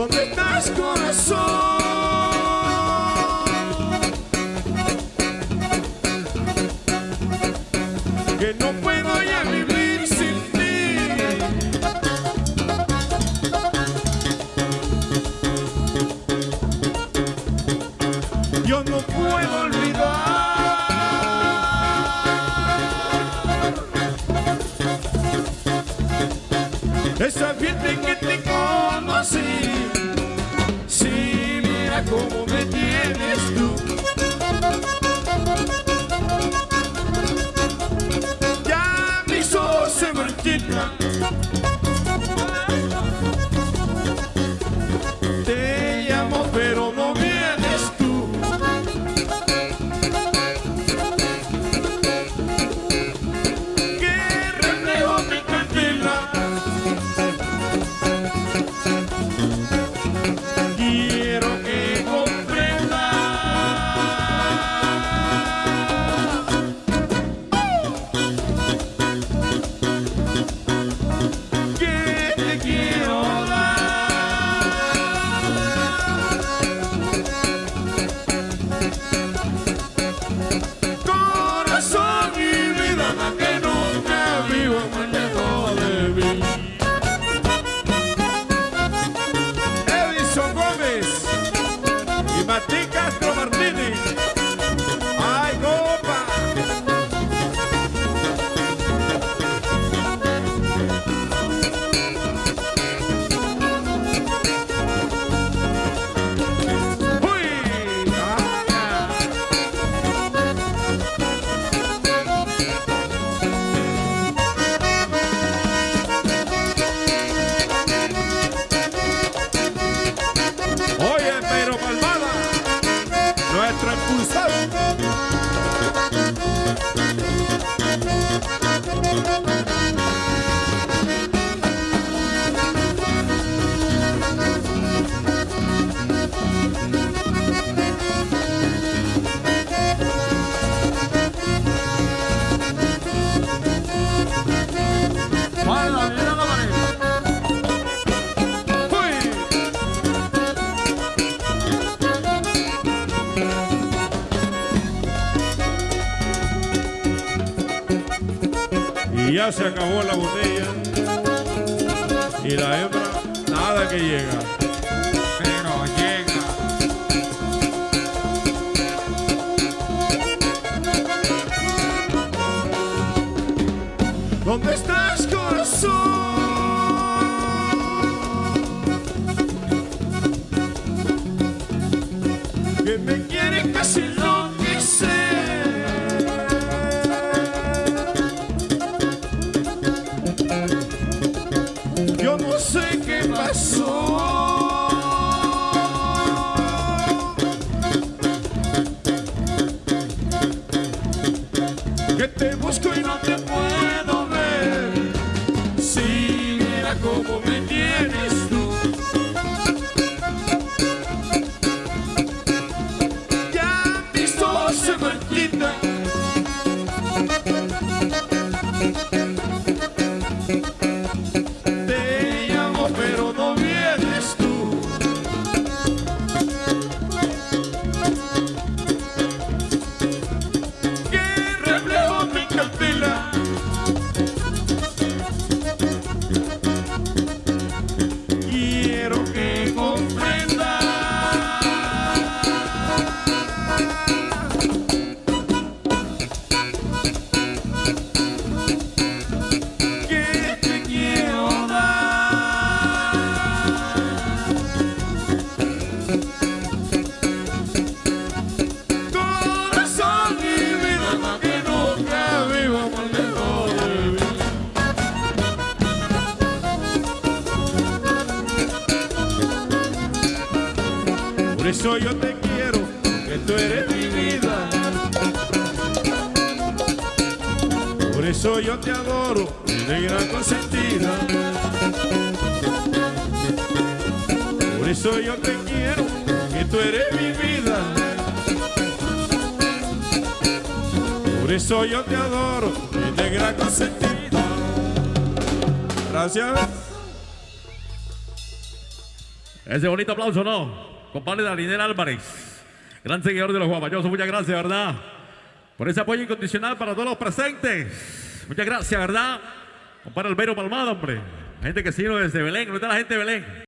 ¿Dónde estás, corazón? Que no puedo ya vivir sin ti. Yo no puedo olvidar. Esa fiesta que te marchitan Te ya se acabó la botella. Y la hembra, nada que llega. Pero llega. ¿Dónde estás, corazón? Que me quiere casi Yo no sé qué pasó. Que te busco y no te puedo eso yo te quiero, que tú eres mi vida. Por eso yo te adoro, mi negra consentida. Por eso yo te quiero, que tú eres mi vida. Por eso yo te adoro, mi negra consentida. Gracias. Ese bonito aplauso, ¿no? Compadre Darinel Álvarez, gran seguidor de los guapayosos. Muchas gracias, ¿verdad? Por ese apoyo incondicional para todos los presentes. Muchas gracias, ¿verdad? Compadre Albero Palmado, hombre. La gente que vino desde Belén. ¿Dónde está la gente de Belén?